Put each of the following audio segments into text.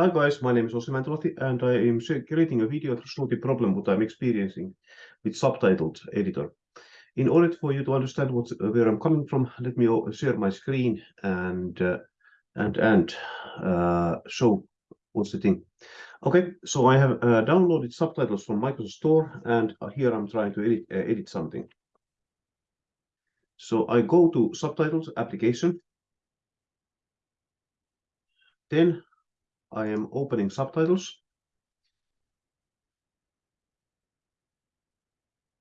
Hi guys, my name is Ossi Mäntyluoto and I am creating a video to show the problem what I'm experiencing with subtitled editor. In order for you to understand what, where I'm coming from, let me share my screen and uh, and and uh, show what's the thing. Okay, so I have uh, downloaded subtitles from Microsoft Store and here I'm trying to edit, uh, edit something. So I go to subtitles application. Then I am opening subtitles.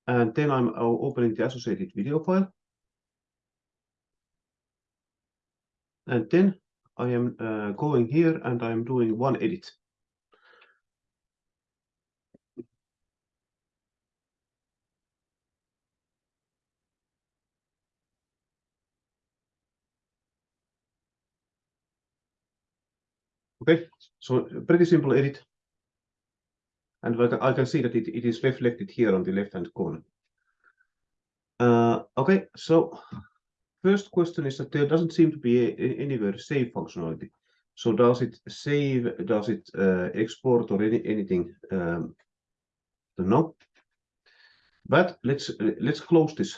And then I'm opening the associated video file. And then I am uh, going here and I'm doing one edit. Okay, so pretty simple edit. And I can see that it, it is reflected here on the left-hand corner. Uh, okay, so first question is that there doesn't seem to be a, a, anywhere save functionality. So does it save, does it uh, export or any, anything? Um, no. But let's let's close this.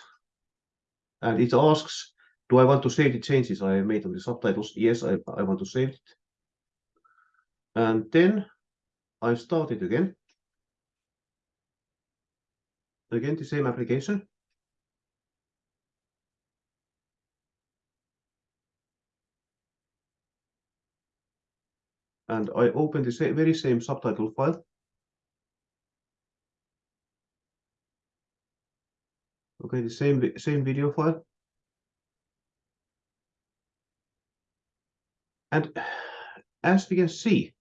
And it asks, do I want to save the changes I made on the subtitles? Yes, I, I want to save it. And then I start it again. Again, the same application. And I open the same, very same subtitle file. Okay, the same, same video file. And as we can see,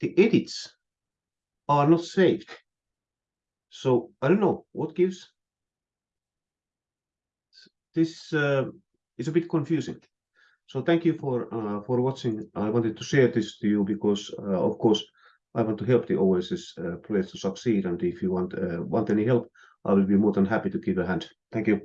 the edits are not saved. So I don't know what gives. This uh, is a bit confusing. So thank you for uh, for watching. I wanted to share this to you because, uh, of course, I want to help the OSS uh, project to succeed. And if you want uh, want any help, I will be more than happy to give a hand. Thank you.